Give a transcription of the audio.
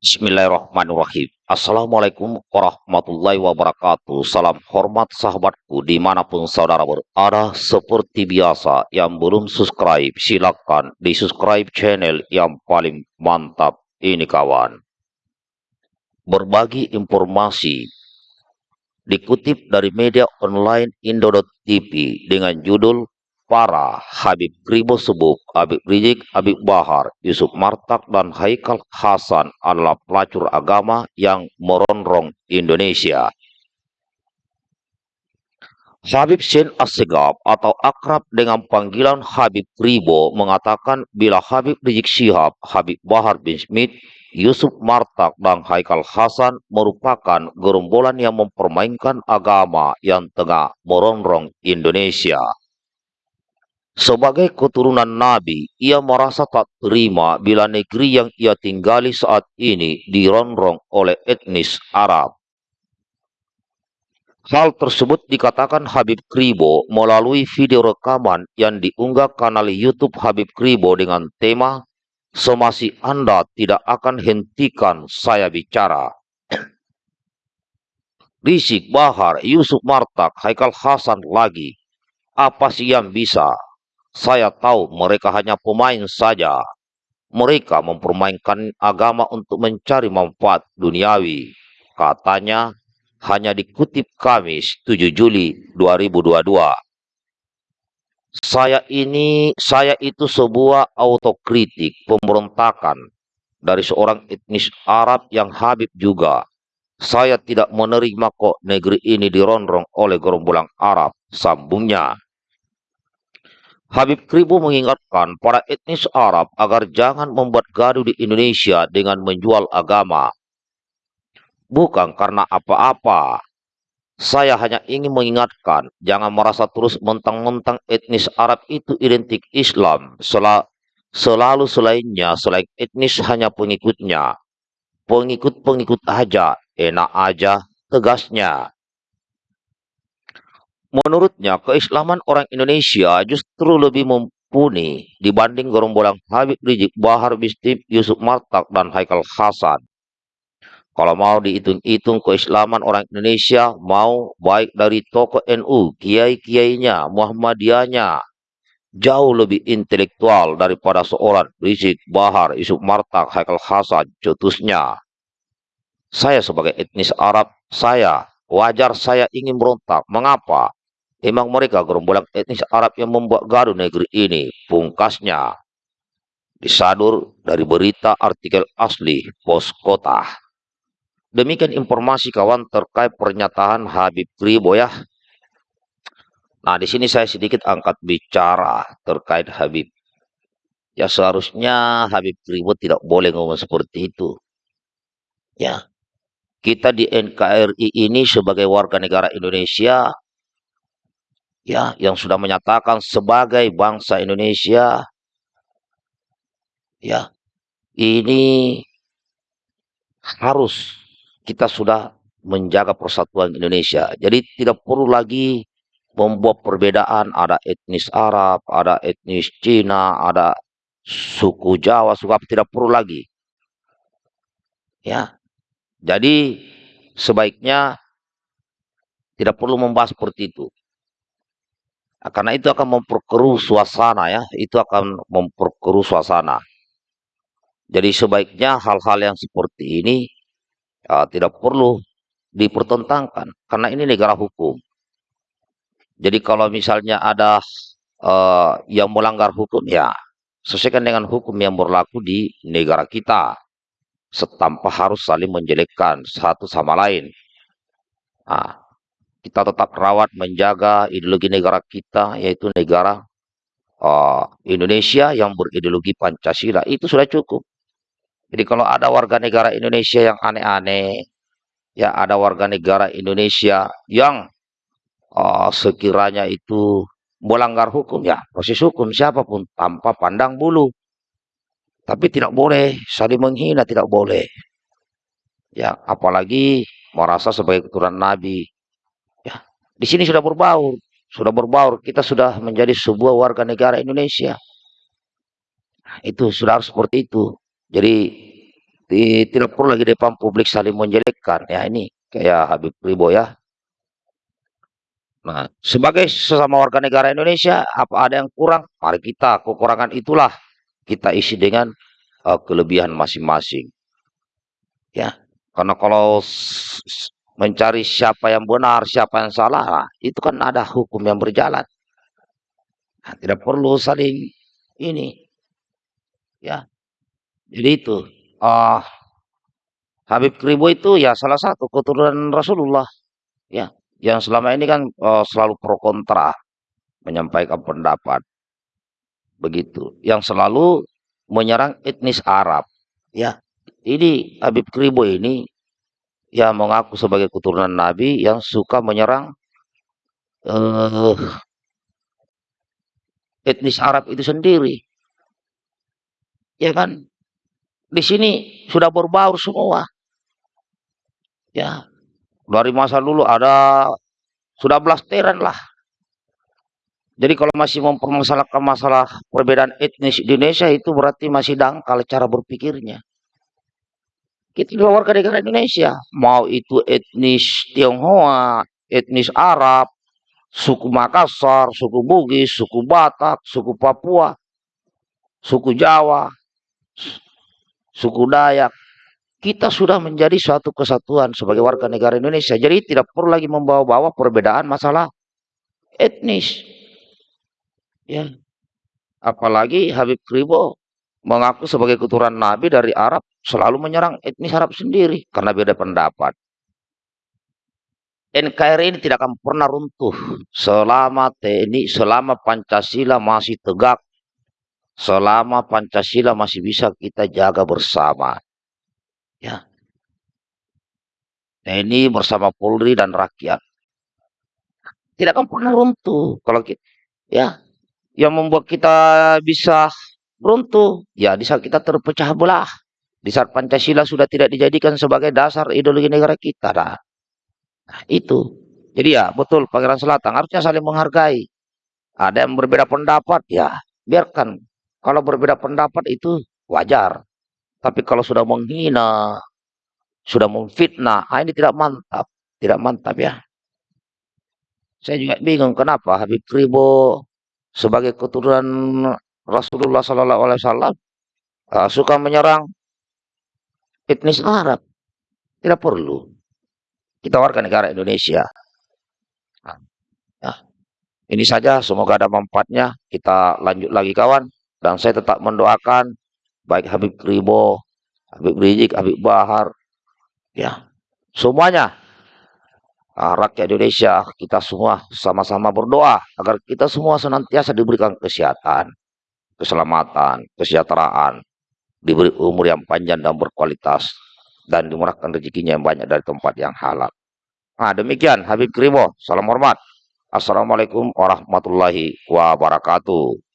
Bismillahirrahmanirrahim. Assalamualaikum warahmatullahi wabarakatuh. Salam hormat sahabatku di mana pun saudara berada. Seperti biasa, yang belum subscribe silakan di subscribe channel yang paling mantap ini kawan. Berbagi informasi dikutip dari media online Indo.tv dengan judul para Habib Kribo Subuk, Habib Rizik, Habib Bahar, Yusuf Martak, dan Haikal Hasan adalah pelacur agama yang merongrong Indonesia. Habib Shin Assegaf atau akrab dengan panggilan Habib Kribo mengatakan bila Habib Rizik Syihab, Habib Bahar bin Smith, Yusuf Martak, dan Haikal Hasan merupakan gerombolan yang mempermainkan agama yang tengah merongrong Indonesia. Sebagai keturunan Nabi, ia merasa tak terima bila negeri yang ia tinggali saat ini dirongrong oleh etnis Arab. Hal tersebut dikatakan Habib Kribo melalui video rekaman yang diunggah kanal YouTube Habib Kribo dengan tema Semasi Anda tidak akan hentikan saya bicara. Rizik Bahar, Yusuf Martak, Haikal Hasan lagi. Apa sih yang bisa? Saya tahu mereka hanya pemain saja. Mereka mempermainkan agama untuk mencari manfaat duniawi. Katanya hanya dikutip Kamis 7 Juli 2022. Saya ini, saya itu sebuah autokritik pemberontakan dari seorang etnis Arab yang Habib juga. Saya tidak menerima kok negeri ini dirongrong oleh gerombolan Arab, sambungnya. Habib Kribo mengingatkan para etnis Arab agar jangan membuat gaduh di Indonesia dengan menjual agama. Bukan karena apa-apa. Saya hanya ingin mengingatkan, jangan merasa terus mentang-mentang etnis Arab itu identik Islam. Sel selalu selainnya, selain etnis hanya pengikutnya. Pengikut-pengikut aja, enak aja, tegasnya. Menurutnya, keislaman orang Indonesia justru lebih mumpuni dibanding gerombolan Habib Rizik, Bahar Bistib, Yusuf Martak, dan Haikal Hasan. Kalau mau dihitung-hitung keislaman orang Indonesia, mau baik dari tokoh NU, kiai-kiainya, Muhammadiyahnya, jauh lebih intelektual daripada seorang Rizik, Bahar, Yusuf Martak, Haikal Hasan, cetusnya. Saya sebagai etnis Arab, saya, wajar saya ingin berontak. Mengapa? Emang mereka gerombolan etnis Arab yang membuat gaduh negeri ini, pungkasnya. Disadur dari berita artikel asli pos kota. Demikian informasi kawan terkait pernyataan Habib Kribo ya. Nah, di sini saya sedikit angkat bicara terkait Habib. Ya seharusnya Habib Kribo tidak boleh ngomong seperti itu. Ya. Kita di NKRI ini sebagai warga negara Indonesia ya yang sudah menyatakan sebagai bangsa Indonesia ya ini harus kita sudah menjaga persatuan Indonesia. Jadi tidak perlu lagi membuat perbedaan ada etnis Arab, ada etnis Cina, ada suku Jawa, suku apa tidak perlu lagi. Ya. Jadi sebaiknya tidak perlu membahas seperti itu. Karena itu akan memperkeruh suasana ya, itu akan memperkeruh suasana. Jadi sebaiknya hal-hal yang seperti ini uh, tidak perlu dipertentangkan karena ini negara hukum. Jadi kalau misalnya ada uh, yang melanggar hukum ya sesuaikan dengan hukum yang berlaku di negara kita tanpa harus saling menjelekkan satu sama lain. Nah, kita tetap rawat menjaga ideologi negara kita yaitu negara uh, Indonesia yang berideologi Pancasila itu sudah cukup. Jadi kalau ada warga negara Indonesia yang aneh-aneh, ya ada warga negara Indonesia yang uh, sekiranya itu melanggar hukum ya proses hukum siapa pun tanpa pandang bulu. Tapi tidak boleh saling menghina tidak boleh. Ya apalagi merasa sebagai keturunan Nabi di sini sudah berbaur, sudah berbaur. Kita sudah menjadi sebuah warga negara Indonesia. Itu sudah harus seperti itu. Jadi tidak perlu lagi depan publik saling menjelekkan. Ya ini kayak Habib Ribo ya. Nah, sebagai sesama warga negara Indonesia, apa ada yang kurang? Mari kita kekurangan itulah kita isi dengan uh, kelebihan masing-masing. Ya, karena kalau mencari siapa yang benar, siapa yang salah, itu kan ada hukum yang berjalan. Nah, tidak perlu saling ini. Ya. Jadi itu. Uh, Habib Kribo itu ya salah satu keturunan Rasulullah. Ya yang selama ini kan uh, selalu pro kontra menyampaikan pendapat begitu yang selalu menyerang etnis Arab ya ini Habib Kribo ini ya mengaku sebagai keturunan Nabi yang suka menyerang uh, etnis Arab itu sendiri ya kan di sini sudah berbaur semua ya dari masa dulu ada sudah blasteran lah. Jadi kalau masih mempermasalahkan masalah perbedaan etnis di Indonesia itu berarti masih dangkal cara berpikirnya. Kita adalah warga negara Indonesia. Mau itu etnis Tionghoa, etnis Arab, suku Makassar, suku Bugis, suku Batak, suku Papua, suku Jawa, suku Dayak, kita sudah menjadi suatu kesatuan sebagai warga negara Indonesia. Jadi tidak perlu lagi membawa-bawa perbedaan masalah etnis. Ya. Apalagi Habib Kribo mengaku sebagai keturunan Nabi dari Arab selalu menyerang etnis Arab sendiri karena beda pendapat. NKRI ini tidak akan pernah runtuh selama TNI, selama Pancasila masih tegak, selama Pancasila masih bisa kita jaga bersama. Ya. TNI bersama Polri dan rakyat. Tidak akan pernah runtuh kalau kita ya yang membuat kita bisa runtuh. Ya di saat kita terpecah belah. Di saat Pancasila sudah tidak dijadikan sebagai dasar ideologi negara kita nah, nah itu. Jadi ya betul Pangeran Selatan harusnya saling menghargai. Ada yang berbeda pendapat ya biarkan. Kalau berbeda pendapat itu wajar. Tapi kalau sudah menghina, sudah memfitnah, ah ini tidak mantap, tidak mantap ya. Saya juga bingung kenapa Habib Ribo sebagai keturunan Rasulullah Sallallahu Alaihi Wasallam uh, suka menyerang etnis Arab. Tidak perlu. Kita warga negara Indonesia. Nah. Ini saja, semoga ada manfaatnya. Kita lanjut lagi kawan. Dan saya tetap mendoakan baik Habib Ribo, Habib Rizik, Habib Bahar, ya semuanya nah, rakyat Indonesia kita semua sama-sama berdoa agar kita semua senantiasa diberikan kesehatan, keselamatan, kesejahteraan, diberi umur yang panjang dan berkualitas dan dimurahkan rezekinya yang banyak dari tempat yang halal. Nah demikian Habib Kribo, salam hormat. Assalamualaikum warahmatullahi wabarakatuh.